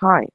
Hi.